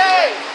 três.